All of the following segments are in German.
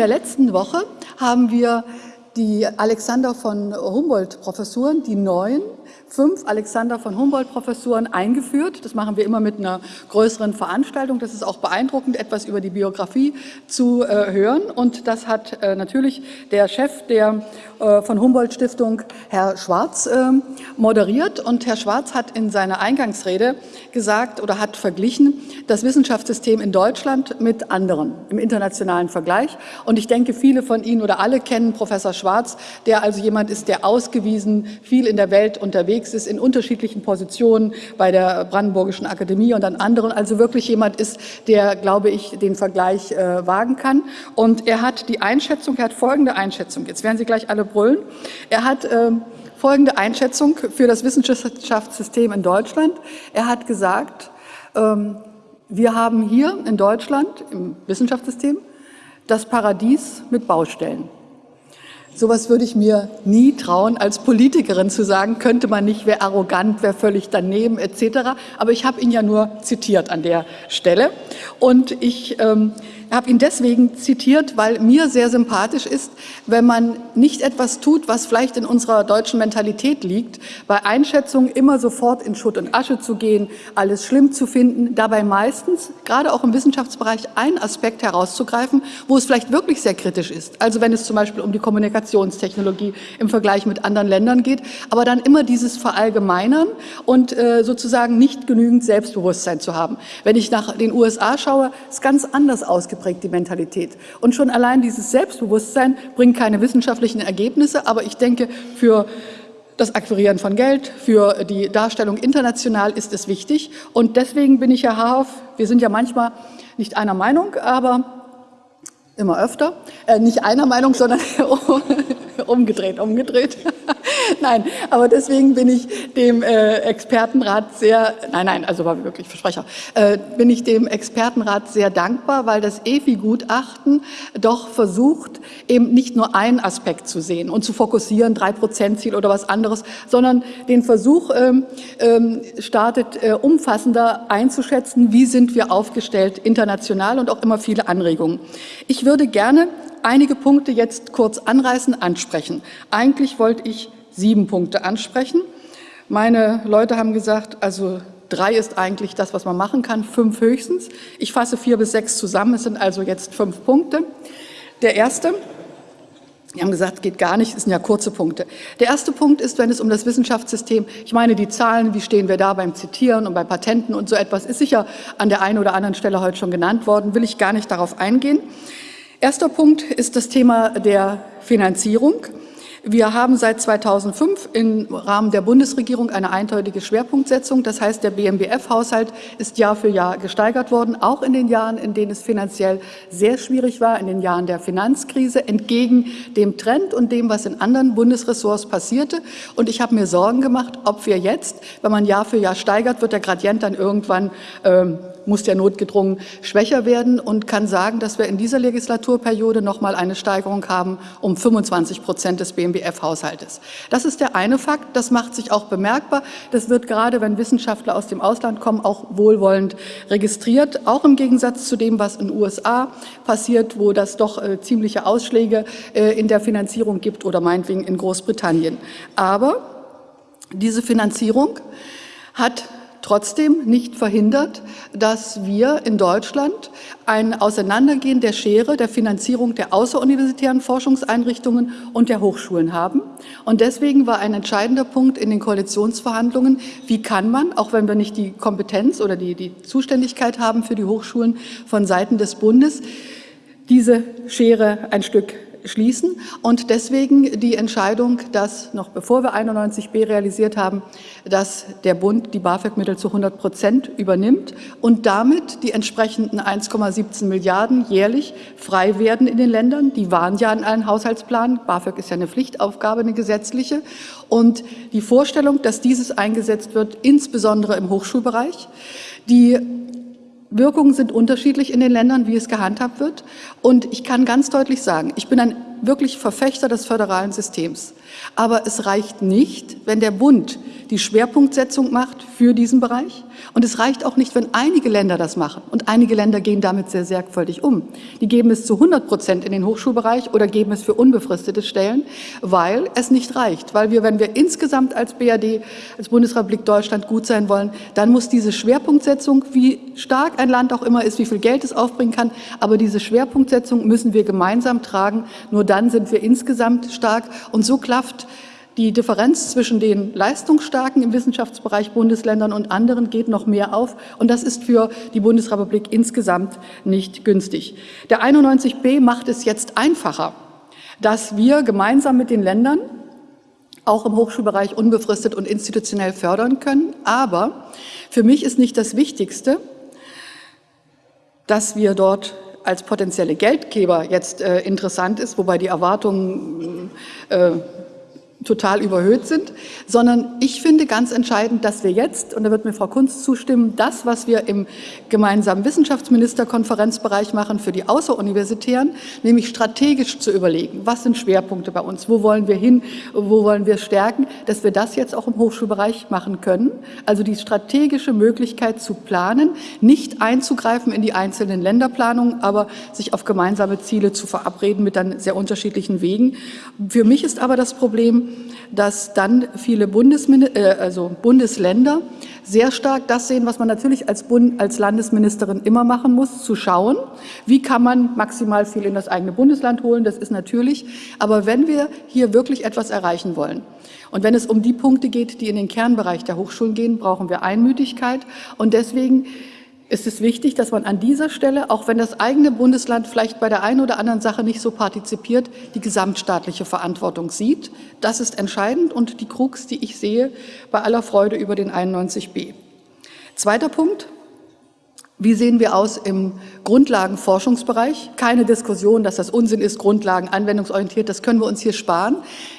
der letzten Woche haben wir die Alexander von Humboldt-Professuren, die neuen, fünf Alexander von Humboldt-Professuren eingeführt. Das machen wir immer mit einer größeren Veranstaltung. Das ist auch beeindruckend, etwas über die Biografie zu äh, hören. Und das hat äh, natürlich der Chef der von Humboldt-Stiftung, Herr Schwarz, äh, moderiert. Und Herr Schwarz hat in seiner Eingangsrede gesagt oder hat verglichen das Wissenschaftssystem in Deutschland mit anderen im internationalen Vergleich. Und ich denke, viele von Ihnen oder alle kennen Professor Schwarz, der also jemand ist, der ausgewiesen viel in der Welt unterwegs ist, in unterschiedlichen Positionen bei der Brandenburgischen Akademie und an anderen, also wirklich jemand ist, der, glaube ich, den Vergleich äh, wagen kann. Und er hat die Einschätzung, er hat folgende Einschätzung, jetzt werden Sie gleich alle brüllen, er hat äh, folgende Einschätzung für das Wissenschaftssystem in Deutschland. Er hat gesagt, ähm, wir haben hier in Deutschland im Wissenschaftssystem das Paradies mit Baustellen. Sowas würde ich mir nie trauen, als Politikerin zu sagen, könnte man nicht, wer arrogant, wer völlig daneben etc. Aber ich habe ihn ja nur zitiert an der Stelle. Und ich ähm, habe ihn deswegen zitiert, weil mir sehr sympathisch ist, wenn man nicht etwas tut, was vielleicht in unserer deutschen Mentalität liegt, bei Einschätzungen immer sofort in Schutt und Asche zu gehen, alles schlimm zu finden, dabei meistens, gerade auch im Wissenschaftsbereich, einen Aspekt herauszugreifen, wo es vielleicht wirklich sehr kritisch ist. Also wenn es zum Beispiel um die Kommunikationstechnologie im Vergleich mit anderen Ländern geht, aber dann immer dieses Verallgemeinern und äh, sozusagen nicht genügend Selbstbewusstsein zu haben. Wenn ich nach den USA schaue, ist ganz anders ausgeprägt prägt die Mentalität. Und schon allein dieses Selbstbewusstsein bringt keine wissenschaftlichen Ergebnisse, aber ich denke, für das Akquirieren von Geld, für die Darstellung international ist es wichtig. Und deswegen bin ich, Herr Haarhoff, wir sind ja manchmal nicht einer Meinung, aber immer öfter, äh, nicht einer Meinung, sondern umgedreht, umgedreht. nein, aber deswegen bin ich dem äh, Expertenrat sehr, nein, nein, also war wirklich Versprecher, äh, bin ich dem Expertenrat sehr dankbar, weil das EFI-Gutachten doch versucht, eben nicht nur einen Aspekt zu sehen und zu fokussieren, drei Prozent Ziel oder was anderes, sondern den Versuch ähm, ähm, startet, äh, umfassender einzuschätzen, wie sind wir aufgestellt international und auch immer viele Anregungen. Ich würde gerne einige Punkte jetzt kurz anreißen, ansprechen. Eigentlich wollte ich sieben Punkte ansprechen. Meine Leute haben gesagt, also drei ist eigentlich das, was man machen kann, fünf höchstens. Ich fasse vier bis sechs zusammen, es sind also jetzt fünf Punkte. Der erste, die haben gesagt, geht gar nicht, es sind ja kurze Punkte. Der erste Punkt ist, wenn es um das Wissenschaftssystem, ich meine die Zahlen, wie stehen wir da beim Zitieren und bei Patenten und so etwas, ist sicher an der einen oder anderen Stelle heute schon genannt worden, will ich gar nicht darauf eingehen. Erster Punkt ist das Thema der Finanzierung. Wir haben seit 2005 im Rahmen der Bundesregierung eine eindeutige Schwerpunktsetzung. Das heißt, der BMBF-Haushalt ist Jahr für Jahr gesteigert worden, auch in den Jahren, in denen es finanziell sehr schwierig war, in den Jahren der Finanzkrise, entgegen dem Trend und dem, was in anderen Bundesressorts passierte. Und ich habe mir Sorgen gemacht, ob wir jetzt, wenn man Jahr für Jahr steigert, wird der Gradient dann irgendwann ähm, muss der notgedrungen schwächer werden und kann sagen, dass wir in dieser Legislaturperiode noch mal eine Steigerung haben um 25 Prozent des BMBF-Haushaltes. Das ist der eine Fakt, das macht sich auch bemerkbar. Das wird gerade, wenn Wissenschaftler aus dem Ausland kommen, auch wohlwollend registriert, auch im Gegensatz zu dem, was in den USA passiert, wo das doch äh, ziemliche Ausschläge äh, in der Finanzierung gibt oder meinetwegen in Großbritannien. Aber diese Finanzierung hat trotzdem nicht verhindert, dass wir in Deutschland ein Auseinandergehen der Schere der Finanzierung der außeruniversitären Forschungseinrichtungen und der Hochschulen haben. Und deswegen war ein entscheidender Punkt in den Koalitionsverhandlungen, wie kann man, auch wenn wir nicht die Kompetenz oder die, die Zuständigkeit haben für die Hochschulen von Seiten des Bundes, diese Schere ein Stück schließen. Und deswegen die Entscheidung, dass noch bevor wir 91b realisiert haben, dass der Bund die BAföG-Mittel zu 100 Prozent übernimmt und damit die entsprechenden 1,17 Milliarden jährlich frei werden in den Ländern. Die waren ja in allen Haushaltsplanen. BAföG ist ja eine Pflichtaufgabe, eine gesetzliche. Und die Vorstellung, dass dieses eingesetzt wird, insbesondere im Hochschulbereich, die Wirkungen sind unterschiedlich in den Ländern, wie es gehandhabt wird. Und ich kann ganz deutlich sagen, ich bin ein wirklich Verfechter des föderalen Systems. Aber es reicht nicht, wenn der Bund die Schwerpunktsetzung macht für diesen Bereich. Und es reicht auch nicht, wenn einige Länder das machen. Und einige Länder gehen damit sehr sorgfältig um. Die geben es zu 100 Prozent in den Hochschulbereich oder geben es für unbefristete Stellen, weil es nicht reicht. Weil wir, wenn wir insgesamt als BRD, als Bundesrepublik Deutschland gut sein wollen, dann muss diese Schwerpunktsetzung, wie stark ein Land auch immer ist, wie viel Geld es aufbringen kann, aber diese Schwerpunktsetzung müssen wir gemeinsam tragen. Nur dann sind wir insgesamt stark. Und so klafft die Differenz zwischen den leistungsstarken im Wissenschaftsbereich Bundesländern und anderen geht noch mehr auf. Und das ist für die Bundesrepublik insgesamt nicht günstig. Der 91b macht es jetzt einfacher, dass wir gemeinsam mit den Ländern auch im Hochschulbereich unbefristet und institutionell fördern können. Aber für mich ist nicht das Wichtigste, dass wir dort als potenzielle Geldgeber jetzt äh, interessant ist, wobei die Erwartungen äh, total überhöht sind, sondern ich finde ganz entscheidend, dass wir jetzt, und da wird mir Frau Kunz zustimmen, das, was wir im gemeinsamen Wissenschaftsministerkonferenzbereich machen für die Außeruniversitären, nämlich strategisch zu überlegen, was sind Schwerpunkte bei uns, wo wollen wir hin, wo wollen wir stärken, dass wir das jetzt auch im Hochschulbereich machen können. Also die strategische Möglichkeit zu planen, nicht einzugreifen in die einzelnen Länderplanungen, aber sich auf gemeinsame Ziele zu verabreden mit dann sehr unterschiedlichen Wegen. Für mich ist aber das Problem, dass dann viele Bundesmin äh, also Bundesländer sehr stark das sehen, was man natürlich als, Bund, als Landesministerin immer machen muss, zu schauen, wie kann man maximal viel in das eigene Bundesland holen, das ist natürlich. Aber wenn wir hier wirklich etwas erreichen wollen, und wenn es um die Punkte geht, die in den Kernbereich der Hochschulen gehen, brauchen wir Einmütigkeit. Und deswegen ist es wichtig, dass man an dieser Stelle, auch wenn das eigene Bundesland vielleicht bei der einen oder anderen Sache nicht so partizipiert, die gesamtstaatliche Verantwortung sieht. Das ist entscheidend und die Krux, die ich sehe, bei aller Freude über den 91b. Zweiter Punkt, wie sehen wir aus im Grundlagenforschungsbereich? Keine Diskussion, dass das Unsinn ist, Grundlagen anwendungsorientiert, das können wir uns hier sparen.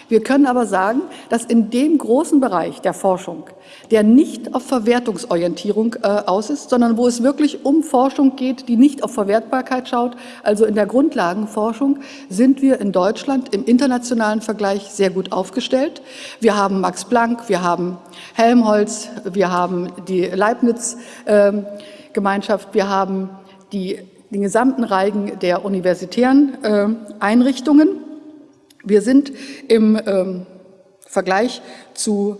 Wir können aber sagen, dass in dem großen Bereich der Forschung, der nicht auf Verwertungsorientierung äh, aus ist, sondern wo es wirklich um Forschung geht, die nicht auf Verwertbarkeit schaut, also in der Grundlagenforschung, sind wir in Deutschland im internationalen Vergleich sehr gut aufgestellt. Wir haben Max Planck, wir haben Helmholtz, wir haben die Leibniz, äh, Gemeinschaft. Wir haben die, den gesamten Reigen der universitären äh, Einrichtungen. Wir sind im ähm, Vergleich zu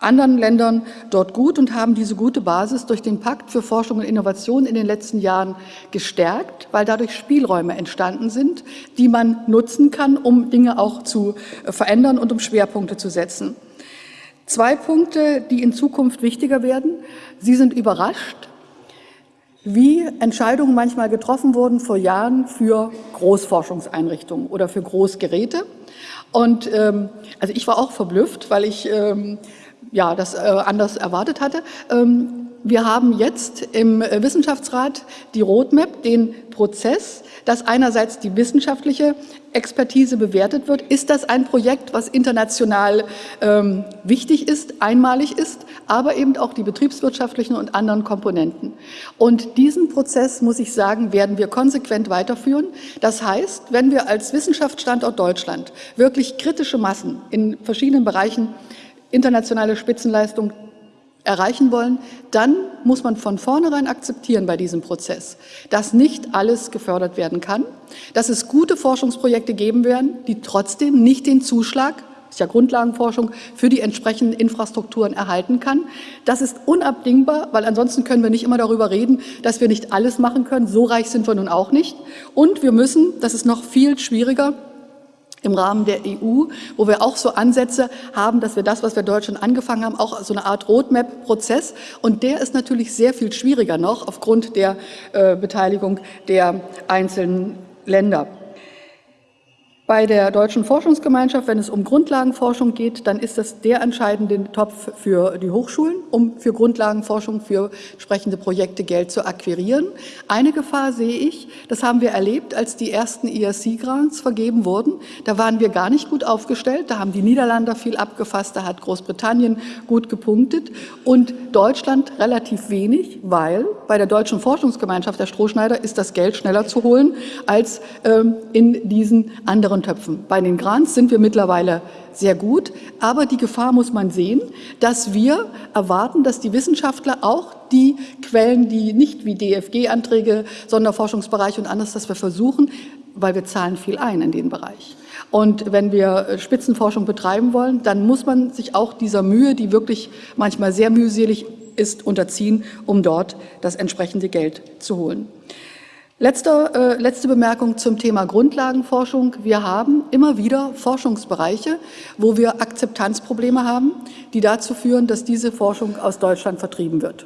anderen Ländern dort gut und haben diese gute Basis durch den Pakt für Forschung und Innovation in den letzten Jahren gestärkt, weil dadurch Spielräume entstanden sind, die man nutzen kann, um Dinge auch zu äh, verändern und um Schwerpunkte zu setzen. Zwei Punkte, die in Zukunft wichtiger werden. Sie sind überrascht, wie Entscheidungen manchmal getroffen wurden vor Jahren für Großforschungseinrichtungen oder für Großgeräte. Und ähm, also ich war auch verblüfft, weil ich ähm, ja, das äh, anders erwartet hatte. Ähm, wir haben jetzt im Wissenschaftsrat die Roadmap, den Prozess, dass einerseits die wissenschaftliche Expertise bewertet wird. Ist das ein Projekt, was international ähm, wichtig ist, einmalig ist, aber eben auch die betriebswirtschaftlichen und anderen Komponenten. Und diesen Prozess, muss ich sagen, werden wir konsequent weiterführen. Das heißt, wenn wir als Wissenschaftsstandort Deutschland wirklich kritische Massen in verschiedenen Bereichen internationale Spitzenleistung erreichen wollen, dann muss man von vornherein akzeptieren bei diesem Prozess, dass nicht alles gefördert werden kann, dass es gute Forschungsprojekte geben werden, die trotzdem nicht den Zuschlag, ist ja Grundlagenforschung, für die entsprechenden Infrastrukturen erhalten kann. Das ist unabdingbar, weil ansonsten können wir nicht immer darüber reden, dass wir nicht alles machen können. So reich sind wir nun auch nicht. Und wir müssen, das ist noch viel schwieriger, im Rahmen der EU, wo wir auch so Ansätze haben, dass wir das, was wir Deutschland angefangen haben, auch so eine Art Roadmap-Prozess. Und der ist natürlich sehr viel schwieriger noch aufgrund der äh, Beteiligung der einzelnen Länder. Bei der Deutschen Forschungsgemeinschaft, wenn es um Grundlagenforschung geht, dann ist das der entscheidende Topf für die Hochschulen, um für Grundlagenforschung, für entsprechende Projekte Geld zu akquirieren. Eine Gefahr sehe ich, das haben wir erlebt, als die ersten ERC-Grants vergeben wurden. Da waren wir gar nicht gut aufgestellt, da haben die Niederländer viel abgefasst, da hat Großbritannien gut gepunktet und Deutschland relativ wenig, weil bei der Deutschen Forschungsgemeinschaft der Strohschneider ist das Geld schneller zu holen als ähm, in diesen anderen von. Bei den Grants sind wir mittlerweile sehr gut, aber die Gefahr muss man sehen, dass wir erwarten, dass die Wissenschaftler auch die Quellen, die nicht wie DFG-Anträge, Sonderforschungsbereiche und anderes, dass wir versuchen, weil wir zahlen viel ein in den Bereich. Und wenn wir Spitzenforschung betreiben wollen, dann muss man sich auch dieser Mühe, die wirklich manchmal sehr mühselig ist, unterziehen, um dort das entsprechende Geld zu holen. Letzte, äh, letzte Bemerkung zum Thema Grundlagenforschung. Wir haben immer wieder Forschungsbereiche, wo wir Akzeptanzprobleme haben, die dazu führen, dass diese Forschung aus Deutschland vertrieben wird,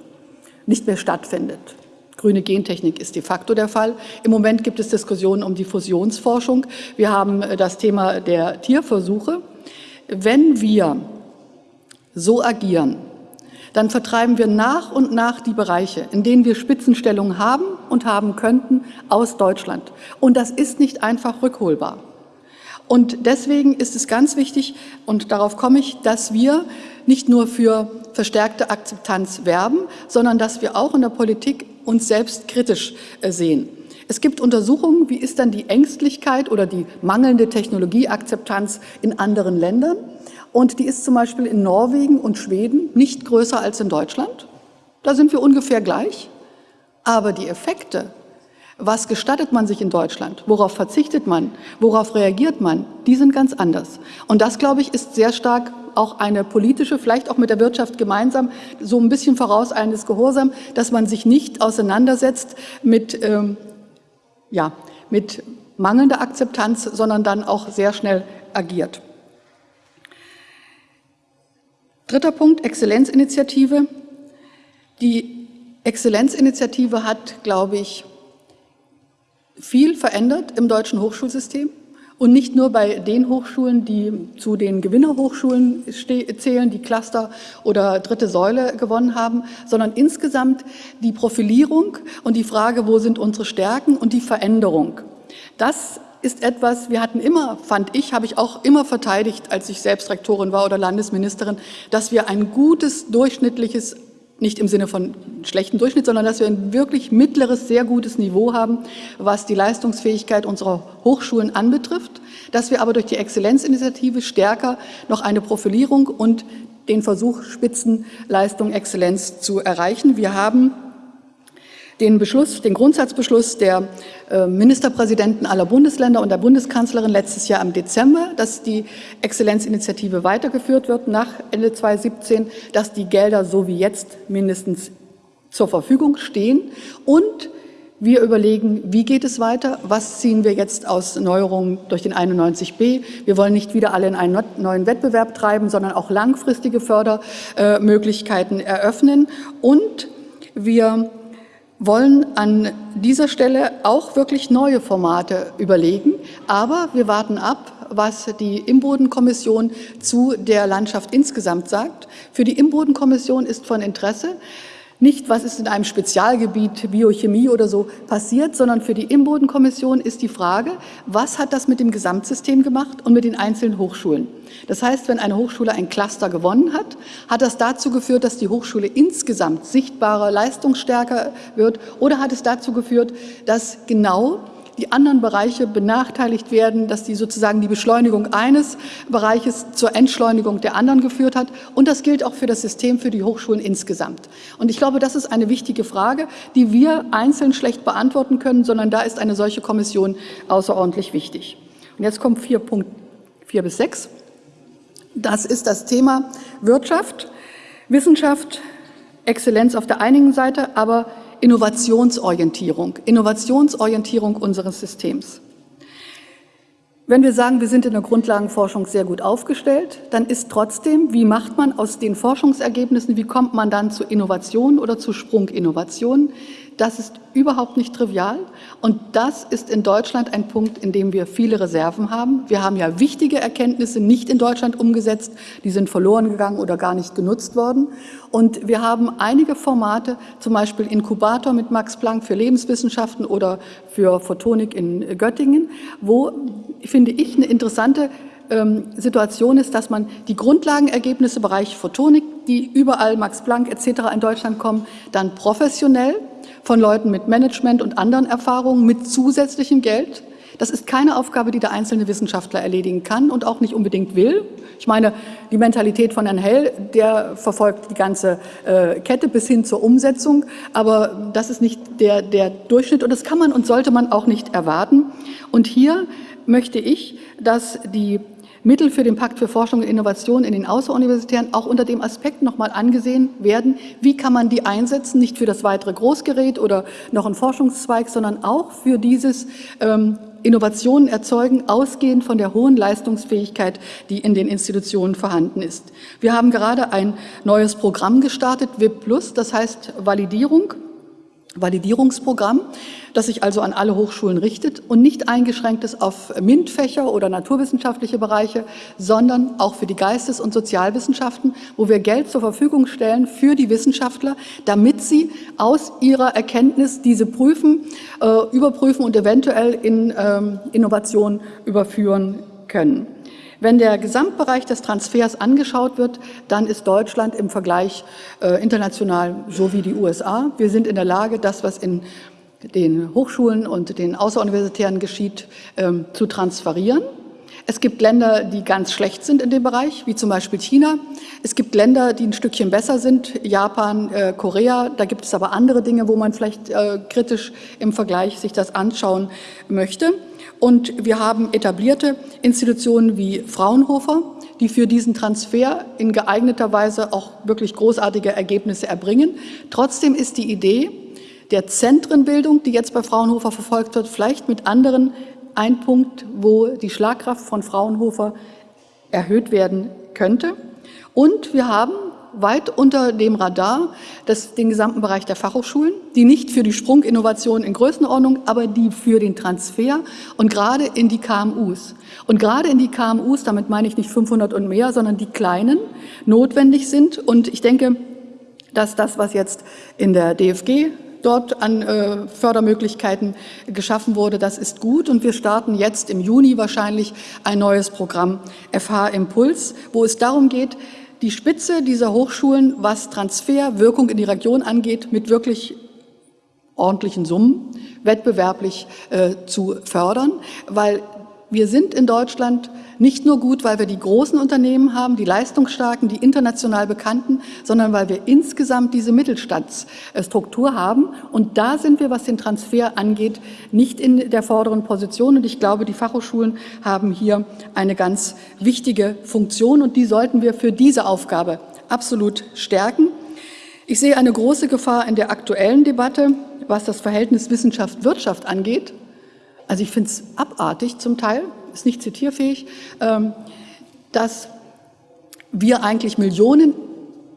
nicht mehr stattfindet. Grüne Gentechnik ist de facto der Fall. Im Moment gibt es Diskussionen um die Fusionsforschung. Wir haben äh, das Thema der Tierversuche. Wenn wir so agieren, dann vertreiben wir nach und nach die Bereiche, in denen wir Spitzenstellungen haben und haben könnten, aus Deutschland. Und das ist nicht einfach rückholbar. Und deswegen ist es ganz wichtig, und darauf komme ich, dass wir nicht nur für verstärkte Akzeptanz werben, sondern dass wir auch in der Politik uns selbst kritisch äh, sehen. Es gibt Untersuchungen, wie ist dann die Ängstlichkeit oder die mangelnde Technologieakzeptanz in anderen Ländern. Und die ist zum Beispiel in Norwegen und Schweden nicht größer als in Deutschland. Da sind wir ungefähr gleich. Aber die Effekte, was gestattet man sich in Deutschland, worauf verzichtet man, worauf reagiert man, die sind ganz anders. Und das, glaube ich, ist sehr stark auch eine politische, vielleicht auch mit der Wirtschaft gemeinsam, so ein bisschen vorauseilendes Gehorsam, dass man sich nicht auseinandersetzt mit, ähm, ja, mit mangelnder Akzeptanz, sondern dann auch sehr schnell agiert. Dritter Punkt, Exzellenzinitiative. Die Exzellenzinitiative hat, glaube ich, viel verändert im deutschen Hochschulsystem und nicht nur bei den Hochschulen, die zu den Gewinnerhochschulen zählen, die Cluster oder dritte Säule gewonnen haben, sondern insgesamt die Profilierung und die Frage, wo sind unsere Stärken und die Veränderung. Das ist etwas, wir hatten immer, fand ich, habe ich auch immer verteidigt, als ich selbst Rektorin war oder Landesministerin, dass wir ein gutes, durchschnittliches, nicht im Sinne von schlechten Durchschnitt, sondern dass wir ein wirklich mittleres, sehr gutes Niveau haben, was die Leistungsfähigkeit unserer Hochschulen anbetrifft, dass wir aber durch die Exzellenzinitiative stärker noch eine Profilierung und den Versuch, Spitzenleistung, Exzellenz zu erreichen. Wir haben den Beschluss, den Grundsatzbeschluss der äh, Ministerpräsidenten aller Bundesländer und der Bundeskanzlerin letztes Jahr im Dezember, dass die Exzellenzinitiative weitergeführt wird nach Ende 2017, dass die Gelder so wie jetzt mindestens zur Verfügung stehen. Und wir überlegen, wie geht es weiter, was ziehen wir jetzt aus Neuerungen durch den 91b. Wir wollen nicht wieder alle in einen neuen Wettbewerb treiben, sondern auch langfristige Fördermöglichkeiten eröffnen. Und wir wollen an dieser Stelle auch wirklich neue Formate überlegen. Aber wir warten ab, was die Imbodenkommission zu der Landschaft insgesamt sagt. Für die Imbodenkommission ist von Interesse, nicht, was ist in einem Spezialgebiet, Biochemie oder so passiert, sondern für die Imbodenkommission ist die Frage, was hat das mit dem Gesamtsystem gemacht und mit den einzelnen Hochschulen? Das heißt, wenn eine Hochschule ein Cluster gewonnen hat, hat das dazu geführt, dass die Hochschule insgesamt sichtbarer, leistungsstärker wird oder hat es dazu geführt, dass genau die anderen Bereiche benachteiligt werden, dass die sozusagen die Beschleunigung eines Bereiches zur Entschleunigung der anderen geführt hat. Und das gilt auch für das System, für die Hochschulen insgesamt. Und ich glaube, das ist eine wichtige Frage, die wir einzeln schlecht beantworten können, sondern da ist eine solche Kommission außerordentlich wichtig. Und jetzt kommt vier Punkt vier bis sechs. Das ist das Thema Wirtschaft, Wissenschaft, Exzellenz auf der einen Seite, aber Innovationsorientierung, Innovationsorientierung unseres Systems. Wenn wir sagen, wir sind in der Grundlagenforschung sehr gut aufgestellt, dann ist trotzdem, wie macht man aus den Forschungsergebnissen, wie kommt man dann zu Innovationen oder zu Sprunginnovationen, das ist überhaupt nicht trivial und das ist in Deutschland ein Punkt, in dem wir viele Reserven haben. Wir haben ja wichtige Erkenntnisse nicht in Deutschland umgesetzt, die sind verloren gegangen oder gar nicht genutzt worden. Und wir haben einige Formate, zum Beispiel Inkubator mit Max Planck für Lebenswissenschaften oder für Photonik in Göttingen, wo, finde ich, eine interessante ähm, Situation ist, dass man die Grundlagenergebnisse im Bereich Photonik, die überall Max Planck etc. in Deutschland kommen, dann professionell von Leuten mit Management und anderen Erfahrungen mit zusätzlichem Geld Das ist keine Aufgabe, die der einzelne Wissenschaftler erledigen kann und auch nicht unbedingt will. Ich meine, die Mentalität von Herrn Hell, der verfolgt die ganze äh, Kette bis hin zur Umsetzung, aber das ist nicht der, der Durchschnitt und das kann man und sollte man auch nicht erwarten. Und hier möchte ich, dass die Mittel für den Pakt für Forschung und Innovation in den Außeruniversitären auch unter dem Aspekt nochmal angesehen werden, wie kann man die einsetzen, nicht für das weitere Großgerät oder noch ein Forschungszweig, sondern auch für dieses ähm, Innovationen erzeugen, ausgehend von der hohen Leistungsfähigkeit, die in den Institutionen vorhanden ist. Wir haben gerade ein neues Programm gestartet, WIP Plus, das heißt Validierung Validierungsprogramm, das sich also an alle Hochschulen richtet und nicht eingeschränkt ist auf MINT-Fächer oder naturwissenschaftliche Bereiche, sondern auch für die Geistes- und Sozialwissenschaften, wo wir Geld zur Verfügung stellen für die Wissenschaftler, damit sie aus ihrer Erkenntnis diese prüfen, äh, überprüfen und eventuell in ähm, Innovation überführen können. Wenn der Gesamtbereich des Transfers angeschaut wird, dann ist Deutschland im Vergleich äh, international so wie die USA. Wir sind in der Lage, das, was in den Hochschulen und den Außeruniversitären geschieht, ähm, zu transferieren. Es gibt Länder, die ganz schlecht sind in dem Bereich, wie zum Beispiel China. Es gibt Länder, die ein Stückchen besser sind, Japan, äh, Korea. Da gibt es aber andere Dinge, wo man vielleicht äh, kritisch im Vergleich sich das anschauen möchte. Und wir haben etablierte Institutionen wie Fraunhofer, die für diesen Transfer in geeigneter Weise auch wirklich großartige Ergebnisse erbringen. Trotzdem ist die Idee der Zentrenbildung, die jetzt bei Fraunhofer verfolgt wird, vielleicht mit anderen ein Punkt, wo die Schlagkraft von Fraunhofer erhöht werden könnte. Und wir haben weit unter dem Radar das, den gesamten Bereich der Fachhochschulen, die nicht für die Sprunginnovation in Größenordnung, aber die für den Transfer und gerade in die KMUs. Und gerade in die KMUs, damit meine ich nicht 500 und mehr, sondern die kleinen, notwendig sind. Und ich denke, dass das, was jetzt in der DFG dort an äh, Fördermöglichkeiten geschaffen wurde. Das ist gut und wir starten jetzt im Juni wahrscheinlich ein neues Programm FH Impuls, wo es darum geht, die Spitze dieser Hochschulen, was Transferwirkung in die Region angeht, mit wirklich ordentlichen Summen wettbewerblich äh, zu fördern, weil wir sind in Deutschland nicht nur gut, weil wir die großen Unternehmen haben, die leistungsstarken, die international bekannten, sondern weil wir insgesamt diese Mittelstandsstruktur haben. Und da sind wir, was den Transfer angeht, nicht in der vorderen Position. Und ich glaube, die Fachhochschulen haben hier eine ganz wichtige Funktion und die sollten wir für diese Aufgabe absolut stärken. Ich sehe eine große Gefahr in der aktuellen Debatte, was das Verhältnis Wissenschaft-Wirtschaft angeht. Also ich finde es abartig zum Teil, ist nicht zitierfähig, ähm, dass wir eigentlich Millionen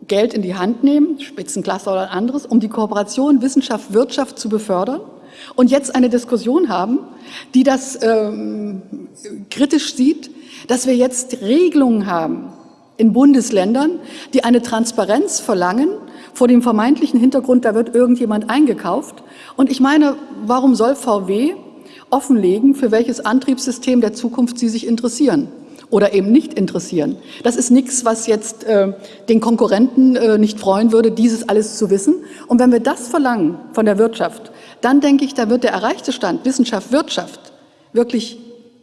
Geld in die Hand nehmen, Spitzenklasse oder anderes, um die Kooperation Wissenschaft-Wirtschaft zu befördern und jetzt eine Diskussion haben, die das ähm, kritisch sieht, dass wir jetzt Regelungen haben in Bundesländern, die eine Transparenz verlangen vor dem vermeintlichen Hintergrund, da wird irgendjemand eingekauft. Und ich meine, warum soll VW offenlegen, für welches Antriebssystem der Zukunft Sie sich interessieren oder eben nicht interessieren. Das ist nichts, was jetzt äh, den Konkurrenten äh, nicht freuen würde, dieses alles zu wissen. Und wenn wir das verlangen von der Wirtschaft, dann denke ich, da wird der erreichte Stand Wissenschaft, Wirtschaft wirklich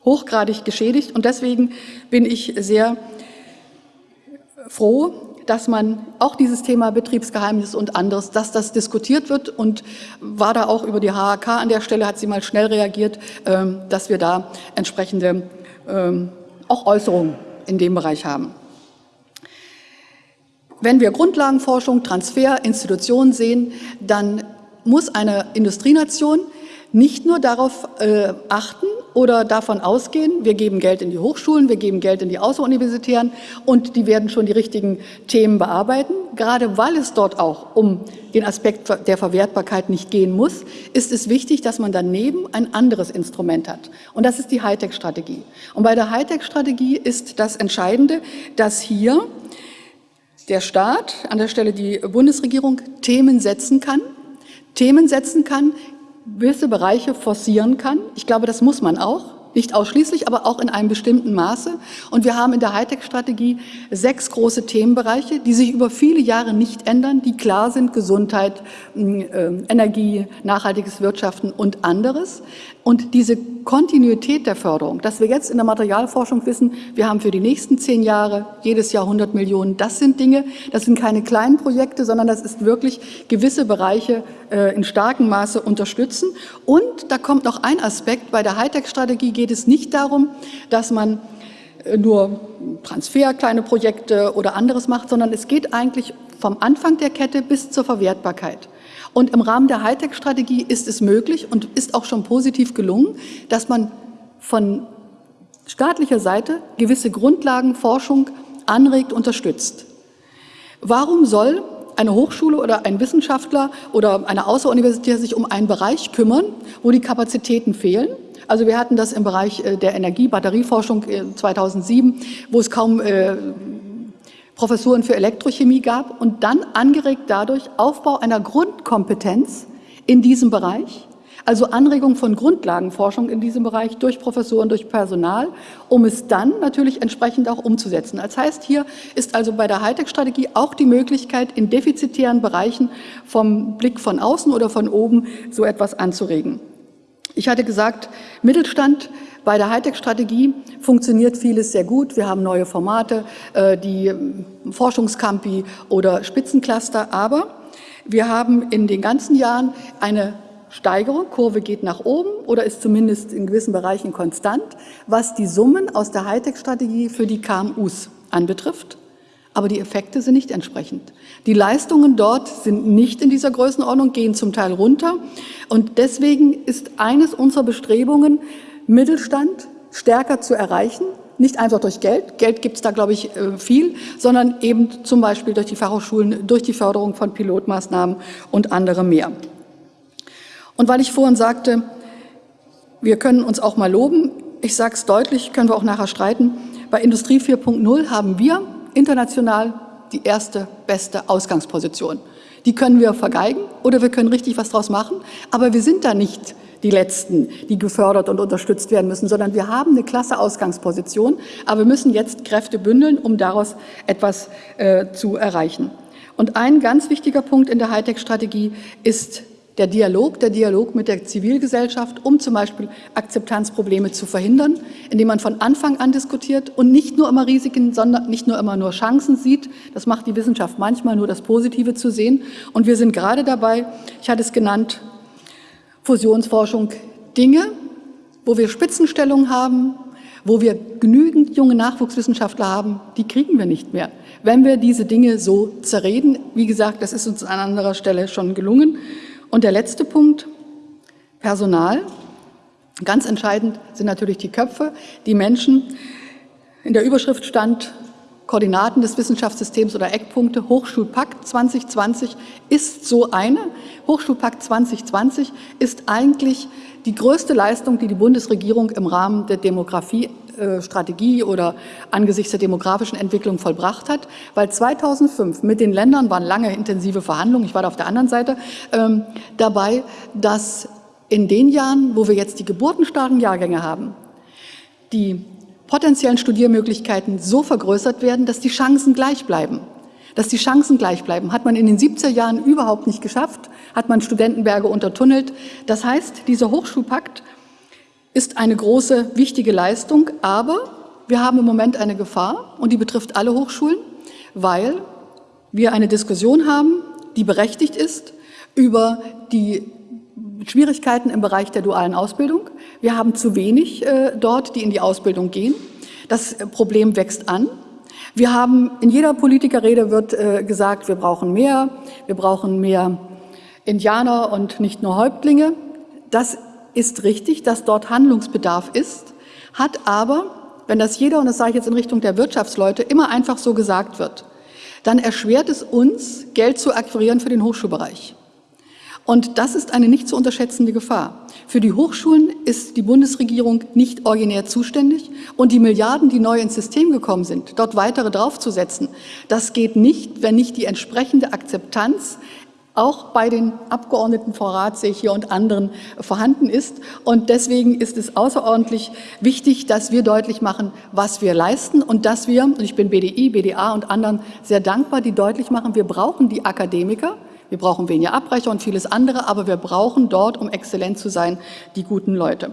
hochgradig geschädigt. Und deswegen bin ich sehr froh, dass man auch dieses Thema Betriebsgeheimnis und anderes, dass das diskutiert wird und war da auch über die HAK an der Stelle, hat sie mal schnell reagiert, ähm, dass wir da entsprechende ähm, auch Äußerungen in dem Bereich haben. Wenn wir Grundlagenforschung, Transfer, Institutionen sehen, dann muss eine Industrienation nicht nur darauf äh, achten oder davon ausgehen, wir geben Geld in die Hochschulen, wir geben Geld in die Außeruniversitären und die werden schon die richtigen Themen bearbeiten. Gerade weil es dort auch um den Aspekt der Verwertbarkeit nicht gehen muss, ist es wichtig, dass man daneben ein anderes Instrument hat. Und das ist die Hightech-Strategie. Und bei der Hightech-Strategie ist das Entscheidende, dass hier der Staat, an der Stelle die Bundesregierung, Themen setzen kann, Themen setzen kann, gewisse Bereiche forcieren kann. Ich glaube, das muss man auch. Nicht ausschließlich, aber auch in einem bestimmten Maße. Und wir haben in der Hightech-Strategie sechs große Themenbereiche, die sich über viele Jahre nicht ändern, die klar sind, Gesundheit, äh, Energie, nachhaltiges Wirtschaften und anderes. Und diese Kontinuität der Förderung, dass wir jetzt in der Materialforschung wissen, wir haben für die nächsten zehn Jahre jedes Jahr 100 Millionen, das sind Dinge, das sind keine kleinen Projekte, sondern das ist wirklich gewisse Bereiche äh, in starkem Maße unterstützen. Und da kommt noch ein Aspekt, bei der Hightech-Strategie geht es nicht darum, dass man äh, nur Transfer, kleine Projekte oder anderes macht, sondern es geht eigentlich vom Anfang der Kette bis zur Verwertbarkeit. Und im Rahmen der Hightech-Strategie ist es möglich und ist auch schon positiv gelungen, dass man von staatlicher Seite gewisse Grundlagenforschung anregt, unterstützt. Warum soll eine Hochschule oder ein Wissenschaftler oder eine Außeruniversität sich um einen Bereich kümmern, wo die Kapazitäten fehlen? Also wir hatten das im Bereich äh, der Energie-Batterieforschung 2007, äh, wo es kaum äh, Professuren für Elektrochemie gab und dann angeregt dadurch Aufbau einer Grundkompetenz in diesem Bereich, also Anregung von Grundlagenforschung in diesem Bereich durch Professoren, durch Personal, um es dann natürlich entsprechend auch umzusetzen. Das heißt, hier ist also bei der Hightech-Strategie auch die Möglichkeit, in defizitären Bereichen vom Blick von außen oder von oben so etwas anzuregen. Ich hatte gesagt, Mittelstand bei der Hightech-Strategie funktioniert vieles sehr gut. Wir haben neue Formate, äh, die ähm, Forschungscampi oder Spitzencluster, aber wir haben in den ganzen Jahren eine Steigerung, Kurve geht nach oben oder ist zumindest in gewissen Bereichen konstant, was die Summen aus der Hightech-Strategie für die KMUs anbetrifft. Aber die Effekte sind nicht entsprechend. Die Leistungen dort sind nicht in dieser Größenordnung, gehen zum Teil runter. Und deswegen ist eines unserer Bestrebungen, Mittelstand stärker zu erreichen, nicht einfach durch Geld, Geld gibt es da, glaube ich, äh, viel, sondern eben zum Beispiel durch die Fachhochschulen, durch die Förderung von Pilotmaßnahmen und andere mehr. Und weil ich vorhin sagte, wir können uns auch mal loben, ich sage es deutlich, können wir auch nachher streiten, bei Industrie 4.0 haben wir international die erste beste Ausgangsposition. Die können wir vergeigen oder wir können richtig was draus machen, aber wir sind da nicht die Letzten, die gefördert und unterstützt werden müssen, sondern wir haben eine klasse Ausgangsposition, aber wir müssen jetzt Kräfte bündeln, um daraus etwas äh, zu erreichen. Und ein ganz wichtiger Punkt in der Hightech-Strategie ist der Dialog, der Dialog mit der Zivilgesellschaft, um zum Beispiel Akzeptanzprobleme zu verhindern, indem man von Anfang an diskutiert und nicht nur immer Risiken, sondern nicht nur immer nur Chancen sieht. Das macht die Wissenschaft manchmal nur das Positive zu sehen. Und wir sind gerade dabei, ich hatte es genannt, Fusionsforschung Dinge, wo wir Spitzenstellungen haben, wo wir genügend junge Nachwuchswissenschaftler haben, die kriegen wir nicht mehr. Wenn wir diese Dinge so zerreden, wie gesagt, das ist uns an anderer Stelle schon gelungen. Und der letzte Punkt, Personal. Ganz entscheidend sind natürlich die Köpfe, die Menschen. In der Überschrift stand Koordinaten des Wissenschaftssystems oder Eckpunkte. Hochschulpakt 2020 ist so eine. Hochschulpakt 2020 ist eigentlich die größte Leistung, die die Bundesregierung im Rahmen der Demografiestrategie oder angesichts der demografischen Entwicklung vollbracht hat, weil 2005 mit den Ländern waren lange intensive Verhandlungen, ich war da auf der anderen Seite, ähm, dabei, dass in den Jahren, wo wir jetzt die geburtenstarken Jahrgänge haben, die potenziellen Studiermöglichkeiten so vergrößert werden, dass die Chancen gleich bleiben. Dass die Chancen gleich bleiben, hat man in den 70er Jahren überhaupt nicht geschafft, hat man Studentenberge untertunnelt. Das heißt, dieser Hochschulpakt ist eine große, wichtige Leistung, aber wir haben im Moment eine Gefahr und die betrifft alle Hochschulen, weil wir eine Diskussion haben, die berechtigt ist, über die Schwierigkeiten im Bereich der dualen Ausbildung. Wir haben zu wenig äh, dort, die in die Ausbildung gehen. Das Problem wächst an. Wir haben, in jeder Politikerrede wird äh, gesagt, wir brauchen mehr, wir brauchen mehr Indianer und nicht nur Häuptlinge. Das ist richtig, dass dort Handlungsbedarf ist, hat aber, wenn das jeder, und das sage ich jetzt in Richtung der Wirtschaftsleute, immer einfach so gesagt wird, dann erschwert es uns, Geld zu akquirieren für den Hochschulbereich. Und das ist eine nicht zu unterschätzende Gefahr. Für die Hochschulen ist die Bundesregierung nicht originär zuständig und die Milliarden, die neu ins System gekommen sind, dort weitere draufzusetzen, das geht nicht, wenn nicht die entsprechende Akzeptanz auch bei den Abgeordneten vor Rat, sehe ich hier, und anderen vorhanden ist. Und deswegen ist es außerordentlich wichtig, dass wir deutlich machen, was wir leisten und dass wir, und ich bin BDI, BDA und anderen sehr dankbar, die deutlich machen, wir brauchen die Akademiker, Wir brauchen weniger Abbrecher und vieles andere, aber wir brauchen dort, um exzellent zu sein, die guten Leute.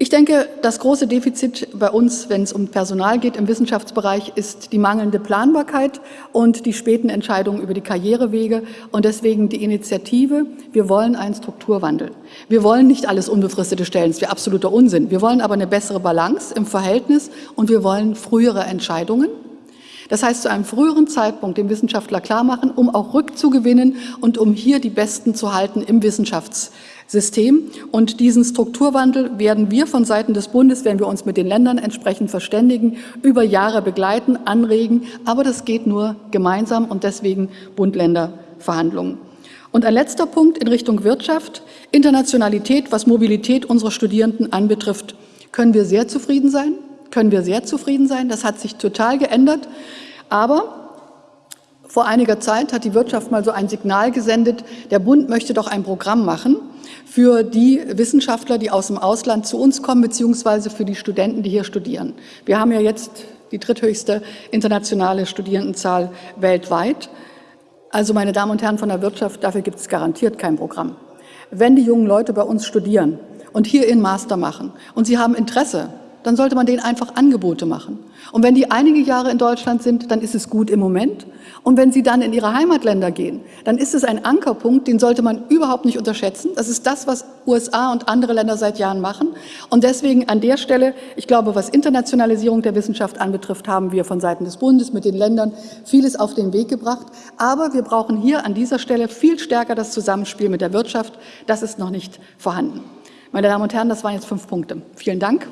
Ich denke, das große Defizit bei uns, wenn es um Personal geht im Wissenschaftsbereich, ist die mangelnde Planbarkeit und die späten Entscheidungen über die Karrierewege und deswegen die Initiative, wir wollen einen Strukturwandel. Wir wollen nicht alles unbefristete Stellen, das wäre absoluter Unsinn. Wir wollen aber eine bessere Balance im Verhältnis und wir wollen frühere Entscheidungen. Das heißt, zu einem früheren Zeitpunkt dem Wissenschaftler klar machen, um auch rückzugewinnen und um hier die Besten zu halten im Wissenschafts System. Und diesen Strukturwandel werden wir von Seiten des Bundes, wenn wir uns mit den Ländern entsprechend verständigen, über Jahre begleiten, anregen. Aber das geht nur gemeinsam und deswegen Bund-Länder-Verhandlungen. Und ein letzter Punkt in Richtung Wirtschaft. Internationalität, was Mobilität unserer Studierenden anbetrifft, können wir sehr zufrieden sein. Können wir sehr zufrieden sein. Das hat sich total geändert. Aber vor einiger Zeit hat die Wirtschaft mal so ein Signal gesendet, der Bund möchte doch ein Programm machen für die Wissenschaftler, die aus dem Ausland zu uns kommen, beziehungsweise für die Studenten, die hier studieren. Wir haben ja jetzt die dritthöchste internationale Studierendenzahl weltweit. Also meine Damen und Herren von der Wirtschaft, dafür gibt es garantiert kein Programm. Wenn die jungen Leute bei uns studieren und hier ihren Master machen und sie haben Interesse dann sollte man denen einfach Angebote machen. Und wenn die einige Jahre in Deutschland sind, dann ist es gut im Moment. Und wenn sie dann in ihre Heimatländer gehen, dann ist es ein Ankerpunkt, den sollte man überhaupt nicht unterschätzen. Das ist das, was USA und andere Länder seit Jahren machen. Und deswegen an der Stelle, ich glaube, was Internationalisierung der Wissenschaft anbetrifft, haben wir von Seiten des Bundes mit den Ländern vieles auf den Weg gebracht. Aber wir brauchen hier an dieser Stelle viel stärker das Zusammenspiel mit der Wirtschaft. Das ist noch nicht vorhanden. Meine Damen und Herren, das waren jetzt fünf Punkte. Vielen Dank.